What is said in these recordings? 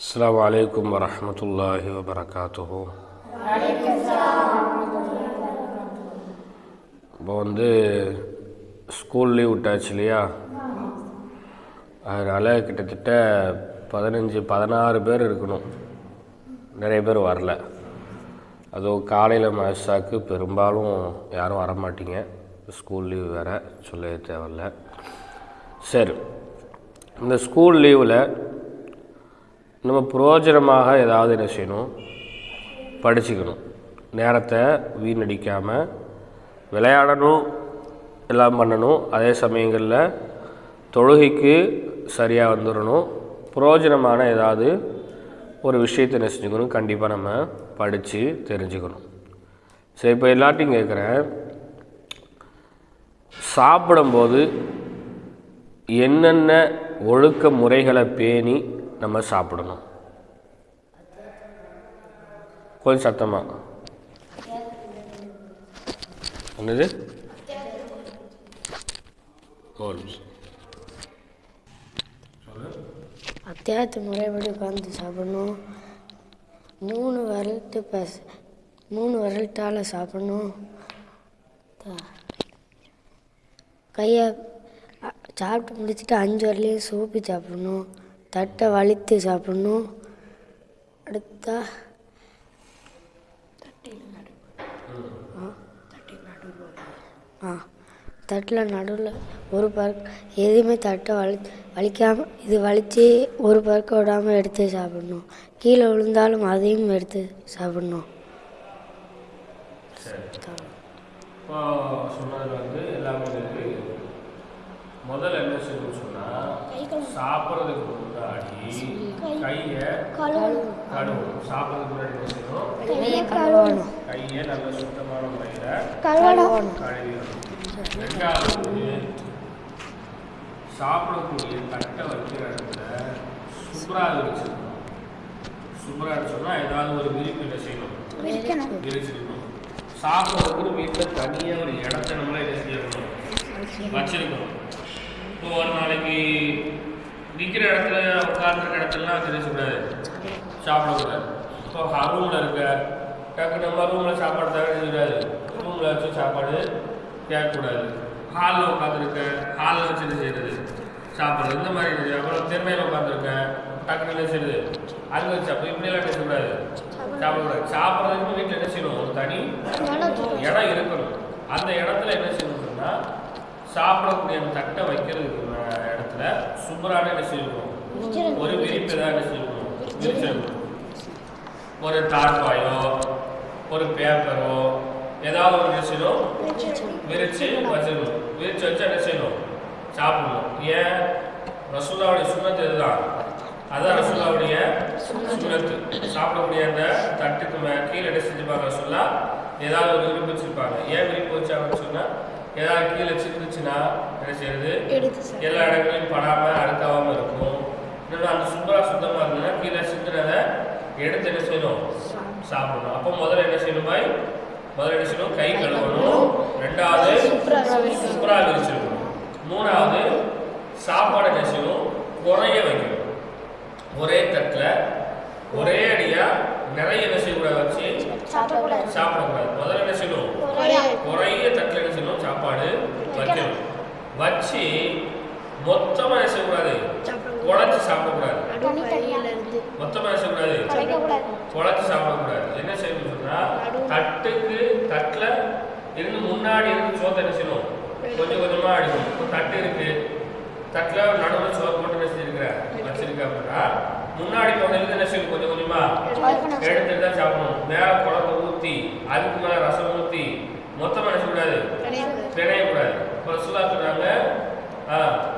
السلام عليكم ورحمة الله وبركاته இப்போ வந்து school leave விட்டாச்சு இல்லையா அதனால் கிட்டத்தட்ட பதினஞ்சு பதினாறு பேர் இருக்கணும் நிறைய பேர் வரல அதுவும் காலையில் மசாக்கு பெரும்பாலும் யாரும் வர மாட்டீங்க ஸ்கூல் லீவ் வேறு சொல்ல தேவையில்ல சரி இந்த ஸ்கூல் லீவில் நம்ம புரோஜனமாக ஏதாவது என்ன செய்யணும்? படிச்சுக்கணும். நேரத்தை வீணடிக்காமல் விளையாடணும் எல்லாம் பண்ணணும். அதே சமயங்களில் தொழுகைக்கு சரியாக வந்துடணும் புரோஜனமான ஏதாவது ஒரு விஷயத்தை என்ன செஞ்சுக்கணும்? கண்டிப்பாக நம்ம படித்து தெரிஞ்சுக்கணும். சரி இப்போ எல்லாத்தையும் கேட்குறேன் சாப்பிடும்போது என்னென்ன ஒழுக்க முறைகளை பேணி நம்ம சாப்பிடணும். கொஞ்சம் சத்தமாக என்னது? அத்தியாயத்து முறைப்படி உட்காந்து சாப்பிடணும். மூணு விரல்ட்டு பச. மூணு விரல்ட்டால் சாப்பிடணும். கையை சாப்பிட்டு முடிச்சுட்டு அஞ்சு வரலையும் சூப்பி சாப்பிடணும். தட்டை வலித்து சாப்பிடணும். அடுத்தா ஆ தட்டில் நடுவில் ஒரு பருக்க எதுவுமே தட்டை வலி வலிக்காமல் இது வலித்து ஒரு பருக்க விடாமல் எடுத்து சாப்பிடணும். கீழே விழுந்தாலும் அதையும் எடுத்து சாப்பிடணும் இப்போ சொன்னது வந்து எல்லாமே இருக்கு முதல்ல என்ன செய்யணும்னு சொன்னால் சாப்பிட்றதுக்கு முன்னாடி கையை கழுவணும். சாப்பிட்றதுக்கு முன்னாடி என்ன செய்யணும்? கையை கழுவணும். கையை நல்ல சுத்தமான முறையில் கழுவணும். கழுவிடணும். ரெண்டாவது சாப்பிடக்கூடிய தட்டை வைக்கிற இடத்துல சுப்ரா விரிச்சிருக்கணும் சுப்ரா சொன்னால் ஏதாவது ஒரு விரிப்பு என்ன செய்யணும்? விரிச்சிருக்கணும். சாப்பிட்றதுக்கு வீட்டில் தனியாக ஒரு இடத்த நம்மள என்ன செய்யணும்? வச்சிருக்கணும். இப்போ ஒரு நாளைக்கு நிற்கிற இடத்துல உட்கார்ந்துருக்க இடத்துலலாம் வச்சிருக்கக்கூடாது சாப்பிடக்கூடாது. இப்போ ரூமில் இருக்க டக்கு நம்ம ரூமில் சாப்பாடு தவிர ரூமில் வச்சு சாப்பாடு கேட்கக்கூடாது. ஹாலில் உட்காந்துருக்க ஹாலில் வச்சு என்ன செய்யறது சாப்பிட்றது. இந்த மாதிரி இருக்குது அப்புறம் திறமையில் உட்காந்துருக்கேன் டக்குனு என்ன செய்யுது அங்கே வச்சு அப்போ இப்படியெல்லாம் என்ன செய்யக்கூடாது? சாப்பிடக்கூடாது. சாப்பிட்றதுக்கு வீட்டில் என்ன செய்யணும்? ஒரு தனி இடம் இருக்கணும். அந்த இடத்துல என்ன செய்யணும்னா சாப்பிடக்கூடிய அந்த தட்டை வைக்கிறதுக்கு இடத்துல சுப்பரான என்ன செய்யணும்? ஒரு விரிப்பு தான் என்ன செய்யணும்? விரிச்சிருக்கணும் ஒரு டார்பாயோ ஒரு பேப்பரோ ஏதாவது ஒரு என்ன செய்யணும்? விரிச்சு வச்சிடணும். விரிச்சு வச்சு என்ன செய்யணும்? சாப்பிடணும். ஏன்? ரசூலாவுடைய சுண்ணத்து இதுதான். அதான் ரசூலாவுடைய சுண்ணத்து. சாப்பிடக்கூடிய அந்த தட்டுக்கு கீழே என்ன செஞ்சுப்பாங்க ரசூலா ஏதாவது ஒரு விரும்பி வச்சிருப்பாங்க. ஏன் விருப்பம் வச்சாங்கன்னு சொன்னால் ஏதாவது கீழே சிந்துச்சுன்னா என்ன செய்யறது? எல்லா இடங்களையும் படாம அழுக்காவாம இருக்கும் இன்னொன்று அந்த சுத்தமா சுத்தமா இருந்ததுன்னா கீழே சிந்துனதை எடுத்து என்ன செய்யணும்? சாப்பிடணும். அப்போ முதல்ல என்ன செய்யணும் பாய்? முதல்ல என்ன செய்யணும்? கை கழுவணும். ரெண்டாவது சுப்ரா விரிச்சிருக்கணும் மூணாவது சாப்பாடு என்ன செய்யணும்? குறைய வைக்கணும். ஒரே தட்டில் ஒரே அடியா நிறைய என்ன செய்யக்கூடாது வச்சு சாப்பிடக்கூடாது. முதல்ல என்ன செய்யணும்? குறைய தட்டில் என்ன செய்யணும்? சாப்பாடு வைக்கணும் வச்சு மொத்தமாக என்ன செய்யக்கூடாது? குழச்சி சாப்பிடக்கூடாது. மொத்தமாக என்ன செய்யக்கூடாது? குழச்சி சாப்பிடக்கூடாது. என்ன செய்யணும்னு சொன்னால் தட்டுக்கு தட்டில் இருந்து முன்னாடி இருந்து சோத்தை என்ன செய்யணும்? கொஞ்சம் கொஞ்சமாக அடிக்கணும். இப்போ தட்டு இருக்கு. தட்டில் நடுவில் சோறு போட்டு என்ன வச்சிருக்க அப்படின்னா முன்னாடி போனதுக்கு என்ன செய்யணும்? கொஞ்சம் கொஞ்சமாக எடுத்துட்டு தான் சாப்பிடணும். மேலே குழம்பு ஊற்றி அதுக்கு மேலே ரசம் ஊற்றி மொத்தமாக என்ன செய்யக்கூடாது? பிணையக்கூடாது இப்போ சுல்லா சொல்கிறாங்க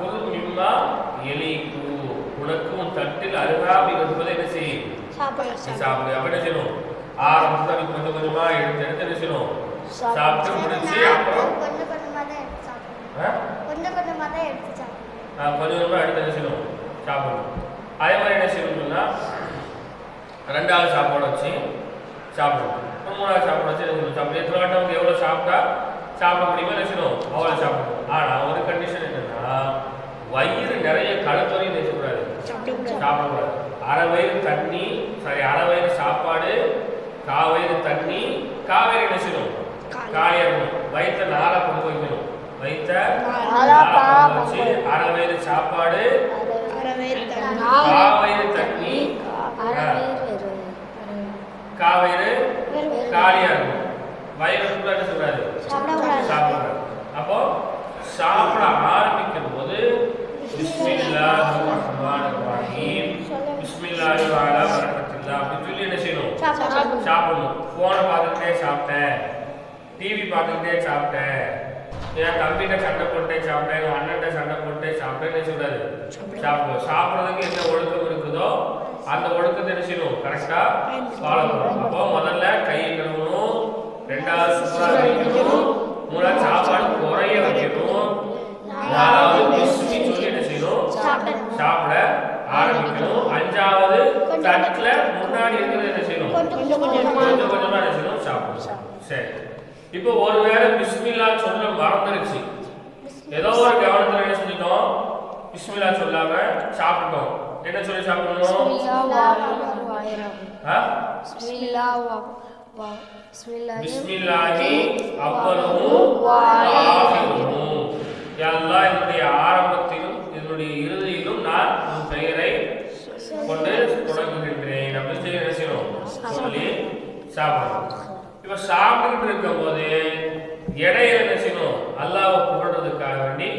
குரு மிம்மா எலிக்கு. உனக்கு உன் தட்டில் அருகாமை என்பதை என்ன செய்யும்? சாப்பிடு அப்ப என்ன செய்யணும்? ஆரம்பத்துல நீ கொஞ்சம் கொஞ்சமா எடுத்து எடுத்து என்ன செய்யணும்? சாப்பிட்டு முடிச்சு அப்புறம் கொஞ்சம்? கொஞ்சம் எடுத்து என்ன செய்யணும்? சாப்பிடணும். அதே மாதிரி என்ன செய்யணும்னா ரெண்டாவது சாப்பாடு வச்சு சாப்பிடணும். மூணாவது சாப்பாடு வச்சு என்ன செய்யணும்? சாப்பிடு. எத்தனை வாட்டம் அவங்க எவ்வளோ சாப்பிட்டா சாப்பிட முடியுமோ செய்யணும் அவ்வளோ சாப்பிடணும் ஆனால் ஒரு கண்டிஷன் என்னன்னா வயிறு நிறைய கழுத்தொறையும் நினைக்கக்கூடாது சாப்பிடக்கூடாது. அரை வயிறு தண்ணி சாரி அரை வயிறு சாப்பாடு கா வயிறு தண்ணி காவேரி என்ன செய்யணும் காலியா இருக்கணும். வயிற்ற நாளா கொண்டு வைக்கணும். வயிற்ற வச்சு அரை வயிறு சாப்பாடு கா வயிறு தண்ணி. காவேரி காலியா இருக்கும் வயிறு என்ன சொல்றாரு சாப்பிடுறாரு அப்போ சாப்பிட ஆரம்பிக்கும் போது பிஸ்மில்லாஹ் ரஹ்மான் ரஹீம் பிஸ்மில்லாஹி வஅலா பரக்கத்தில்லா அப்படின்னு சொல்லி என்ன செய்யணும்? சாப்பிடணும். ஃபோனை பார்த்துக்கிட்டே சாப்பிட்டேன். டிவி பார்த்துக்கிட்டே சாப்பிட்டேன். என் தம்பிகிட்ட சண்டை போட்டே சாப்பிட்டேன் என் அண்ணன்ட்ட சண்டை போட்டே சாப்பிட்டேன்னு என்ன சொல்றாரு சாப்பிடுவோம் சாப்பிட்றதுக்கு என்ன ஒழுக்கம் இருக்குதோ அந்த ஒழுக்கத்தை என்ன செய்யணும்? கரெக்டா ஃபாலோ பண்ணணும். அப்போ முதல்ல கையை கழுவணும். ரெண்டாவது வைக்கணும் மூணாவது சாப்பாடு குறைய வைக்கணும் நாலாவது பிஸ்மி சொல்லி என்ன செய்யணும் சாப்பிட ஆரம்பிக்கணும் அஞ்சாவது தட்டுல முன்னாடி இருக்கிறது என்ன செய்யணும் கொஞ்சம் கொஞ்சமா என்ன செய்யணும் சாப்பிடணும் சரி இப்போ ஒருவேளை பிஸ்மில்லா சொல்ல மறந்துருச்சு ஏதோ ஒரு கவனத்துல என்ன செஞ்சிட்டோம் பிஸ்மில்லா சொல்லாம சாப்பிட்டோம் என்ன சொல்லி சாப்பிடணும் ஆ? பிஸ்மில்லாஹி அவ்வளவு யல்லாஹ் என்னுடைய ஆரம்பத்திலும் என்னுடைய இறுதியிலும் நான் உன் பெயரை கொண்டு தொடங்குகின்றேன். அப்படின்னு சொல்லி என்ன செய்யணும்? சொல்லி சாப்பிடணும். இப்ப சாப்பிட்டுக்கிட்டு இருக்கும் போது இடையில என்ன செய்யணும்? புகழ்றதுக்காக வேண்டி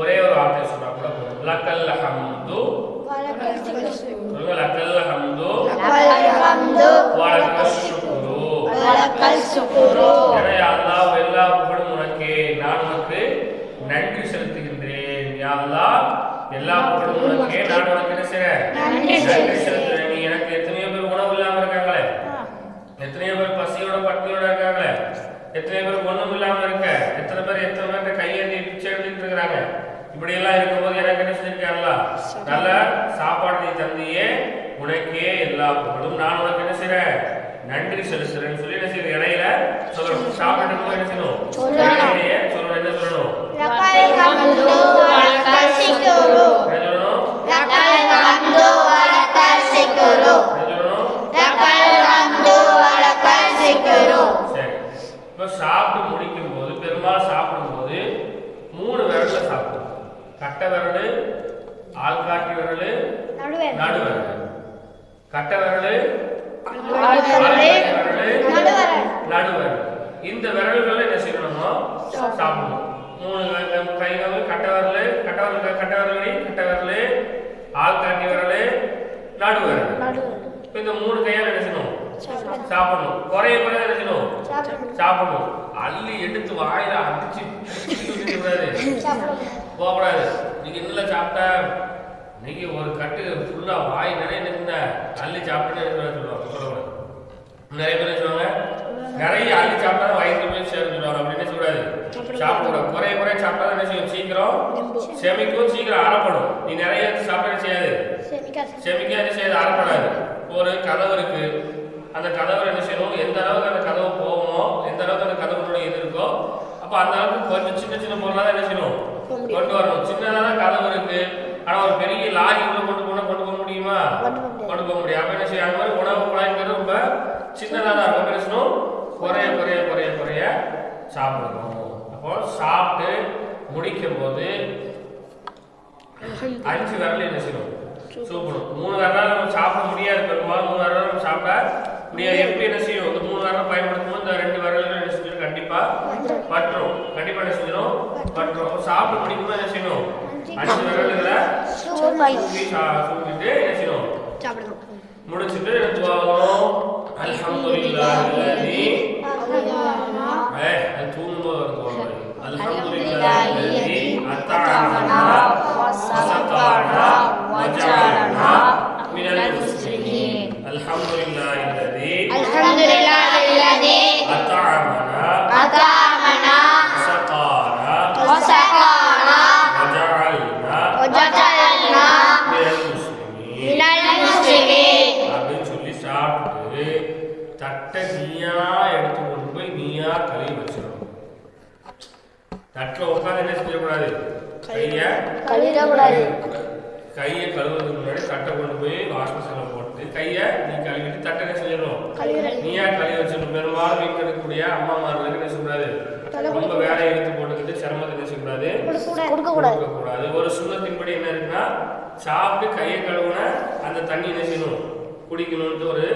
ஒரே ஒரு வார்த்தை சொன்னா கூட போதும். லக்கல் ஹம்து. லக்கல் ஹம்து. அல்லாஹ் எல்லா புகழும் உனக்கே. நான் உனக்கு நன்றி செலுத்துகின்றேன். யா அல்லாஹ் எல்லா புகழும் உனக்கே. நான் உனக்கு என்ன செய்றேன் நன்றி செலுத்துறேன். நீ எனக்கு எத்தனையோ பேர் உணவு இல்லாம இருக்காங்களே? எத்தனையோ பேர் பசியோட பட்டினியோட இருக்காங்களே? எத்தனை பேர் ஒண்ணும் இல்லாம இருக்க? எத்தனை பேர் எத்தனை பேர் கையேந்தி பிச்சை எடுத்துட்டு இருக்கிறாங்க இப்படி எல்லாம் இருக்கும்போது எனக்கு என்ன நல்ல சாப்பாடு நீ தந்தியே. உனக்கே எல்லா புகழும். நான் உனக்கு என்ன செய்றேன் நன்றி செலுத்துறேன்னு சொல்லி என்ன செய்யணும்? இடையில சொல்லணும். சாப்பிட்டு என்ன செய்யணும்? சொல்லணும். என்ன சொல்லணும் என்ன சொல்லணும் சரி இப்போ சாப்பிட்டு முடிக்கும் போது பெரும்பாலும் சாப்பிடும்போது மூணு விரல்ல சாப்பிடும் கட்டை விரல் ஆள்காட்டி விரல் நடு விரல் கட்டை விரல் ஆள்காட்டி விரல் நடு விரல் இந்த விரல்களை என்ன செய்யணுமோ சாப்பிடணும். மூணு க- விரல் கட்டை விரல் கட்டை விரல் கட்டை விரல் கட்டை விரல் ஆள்காட்டி விரல் நடு விரல். இப்போ இந்த மூணு கையால் என்ன செய்யணும்? சாப்பிடணும். குறைய குறைய என்ன செய்யணும்? சாப்பிடணும். அள்ளி எடுத்து வாயில அடிச்சு கூடாது. போகக்கூடாது. நீங்க இன்னும் சாப்பிட்டா இன்னைக்கு ஒரு கட்டு ஃபுல்லா வாய் நிறைய நிற்குங்க அள்ளி சாப்பிட்டேன்னு சொல்லுவாங்க. சொல்லக்கூடாது. நிறைய பேர் என்ன சொல்லுவாங்க. நிறைய அள்ளி சாப்பிட்டா தான் வயிற்று போய் சேர்ந்து சொல்லுவாங்க அப்படின்னு சொல்லக்கூடாது சாப்பிடக்கூடாது குறைய குறைய சாப்பிட்டா என்ன செய்யும்? சீக்கிரம் செமிக்கும் சீக்கிரம் அறப்படும். நீ நிறைய சாப்பிட செய்யாது? செமிக்க என்ன செய்யாது? அறப்படாது. ஒரு கதவு இருக்கு. அந்த கதவு என்ன செய்யணும்? எந்த அளவுக்கு அந்த கதவு போகுமோ எந்த அளவுக்கு அந்த கதவுடைய இது இருக்கோ அப்ப அந்த அளவுக்கு கொஞ்சம் சின்ன சின்ன பொருளா தான் என்ன செய்யணும்? கொண்டு வரணும். சின்னதா தான் கதவு இருக்கு. ஆனா ஒரு பெரிய லாரி உள்ள கொண்டு போனா கொண்டு போக முடியுமா? கொண்டு போக முடியும் அப்ப என்ன செய்யும் அந்த மாதிரி உணவு குழாய்ங்கிறது ரொம்ப சின்னதா தான் இருக்கும். என்ன செய்யணும்? குறைய குறைய குறைய குறைய சாப்பிடணும். அப்போ சாப்பிட்டு முடிக்கும் போது அஞ்சு விரல் என்ன செய்யணும் சூப்பணும் மூணு விரலால் நம்ம சாப்பிட முடியாது பெரும்பாலும். மூணு விரலால் நம்ம சாப்பிட முடியாது. எப்படி என்ன செய்யும் இந்த மூணு விரலை பயன்படுத்தும் இந்த ரெண்டு விரல்கள் என்ன செஞ்சிடும் கண்டிப்பா பற்றும். கண்டிப்பா என்ன செஞ்சிடும் பற்றும். சாப்பிட்டு முடிக்கும் போது என்ன செய்யணும்? அஞ்சு விரல்களை தூக்கி சா- தூக்கிட்டு என்ன செய்யணும்? முடிச்சிட்டு துவாகணும் அல்ஹம்துலில்லாஹி அல்லதி அது தூங்கும்போது வரும் துவா அல்ஹம்துலில்லாஹி அல்லதி அத்தஅமனா وسقانا وجعلنا من المسلمين الحمد لله الذي الحمد لله الذي أطعمنا أطعمنا وسقانا وسقانا وجعلنا وجعلنا من المسلمين من المسلمين அப்படின்னு சொல்லி சாப்பிட்டு தட்டை நீயா எடுத்து கொண்டு போய் நீயா கழுவி வச்சிடணும் தட்டில் உட்காந்து என்ன செய்யக்கூடாது? கையை கழுவிடக்கூடாது. கையை கழுவுறதுக்கு முன்னாடி தட்டை கொண்டு போய் வாஷ் மிஷினில் போட்டு கையை நீ கழுவிட்டு தட்டை என்ன செஞ்சிடணும் நீயா கழுவி வச்சிடணும். பெரும்பாலும் வீட்டில் இருக்கக்கூடிய அம்மாமார்களுக்கு என்ன செய்யக்கூடாது? ரொம்ப வேலையை எடுத்து போட்டுக்கிட்டு சிரமத்தை என்ன செய்யக்கூடாது? கொடுக்கக்கூடாது. ஒரு சுண்ணத்தின்படி என்ன இருக்குன்னா சாப்பிட்டு கையை கழுவுன அந்த தண்ணி என்ன செய்யணும்? குடிக்கணும்ட்டு ஒரு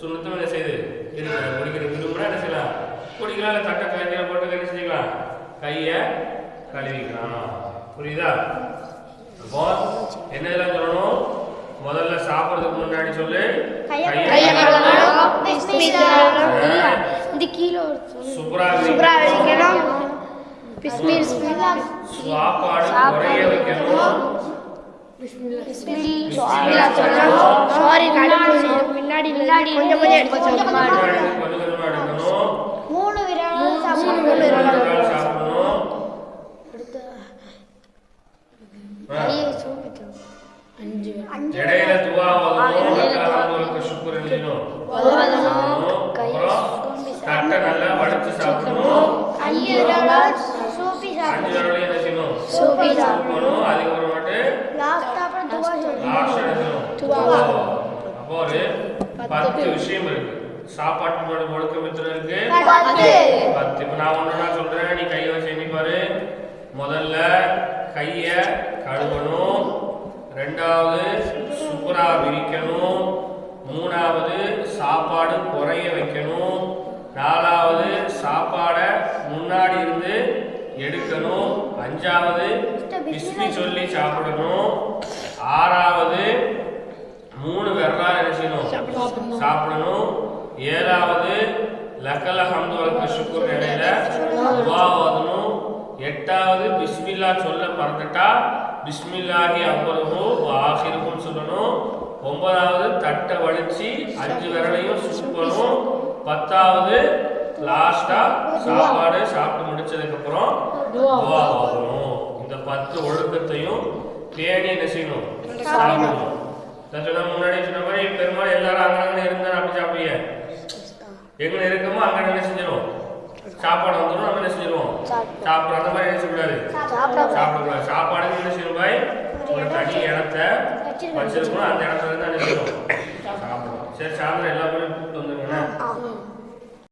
சுண்ணத்தும் என்ன செய்யுது இருக்கு குடிக்கிற விரும்புனா என்ன செய்யலாம்? குடிக்கலாம் தட்டை கையில் போட்டு என்ன செஞ்சுக்கலாம் கையை கழுவிக்கலாம். புரியுதா? அப்போ என்ன இதெல்லாம் சொல்லணும்? முதல்ல சாப்பிட்றதுக்கு முன்னாடி சொல்லு. சாப்பாடு குறைய வைக்கணும். முன்னாடி முன்னாடி கொஞ்சம் கொஞ்சம் எடுத்து மூணு விரல் மூணு விரல் சாப்பிடணும் ஆ. இடையில துவா அல்லாஹ்வுக்கு சுக்ர் எழுதணும் தட்டை நல்லா சாப்பிடணும். அஞ்சு விரலையும் சாப்பிடணும். அதுக்கப்புறமேட்டு லாஸ்ட் எடுக்கணும் அப்போ ஒரு பத்து விஷயம் இருக்கு. சாப்பாட்டு ஒழுக்கம் எத்தனை இருக்கு. பத்து. இப்போ நான் சொல்றேன். நீ வச்சு எண்ணி பாரு. முதல்ல கையை கழுவணும். ரெண்டாவது சுப்புரா விரிக்கணும். மூணாவது சாப்பாடு குறைய வைக்கணும். நாலாவது சாப்பாடை முன்னாடி இருந்து எடுக்கணும். அஞ்சாவது பிஸ்மி சொல்லி சாப்பிடணும். ஆறாவது மூணு என்ன செய்யணும்? சாப்பிடணும். ஏழாவது லக்கல ஹம்து வலக்க சுக்குர் நிலையில துவா ஓதணும். எட்டாவது பிஸ்மில்லா சொல்ல மறந்துட்டா. பிஸ்மில்லாஹி அவ்வளவு ஆசிருக்கும் சொல்லணும். ஒன்பதாவது தட்டை வலிச்சு அஞ்சு விரலையும் சுக்கணும் பத்தாவது லாஸ்டா சாப்பாடு சாப்பிட்டு முடிச்சதுக்கு அப்புறம் துவா ஓதணும் இந்த பத்து ஒழுக்கத்தையும் பேணி என்ன செய்யணும்? சொன்ன முன்னாடி சொன்ன மாதிரி பெரும்பாலும் எல்லாரும் அங்கங்க இருந்தா அப்படி சாப்பிடுங்க எங்க இருக்கமோ அங்க என்ன செஞ்சிடும் சாப்பாடு வந்துடும் நம்ம என்ன செஞ்சிருவோம் சாப்பிடும் அந்த மாதிரி என்ன செய்யக்கூடாது சாப்பிடக்கூடாது. சாப்பாடு என்ன செய்யணும் பாய்? ஒரு தனி இடத்த வச்சிருக்கணும். அந்த இடத்துல இருந்து என்ன செய்யணும் சாப்பிடணும். சரி சாயந்தரம் எல்லா பேரும் கூப்பிட்டு வந்துருங்க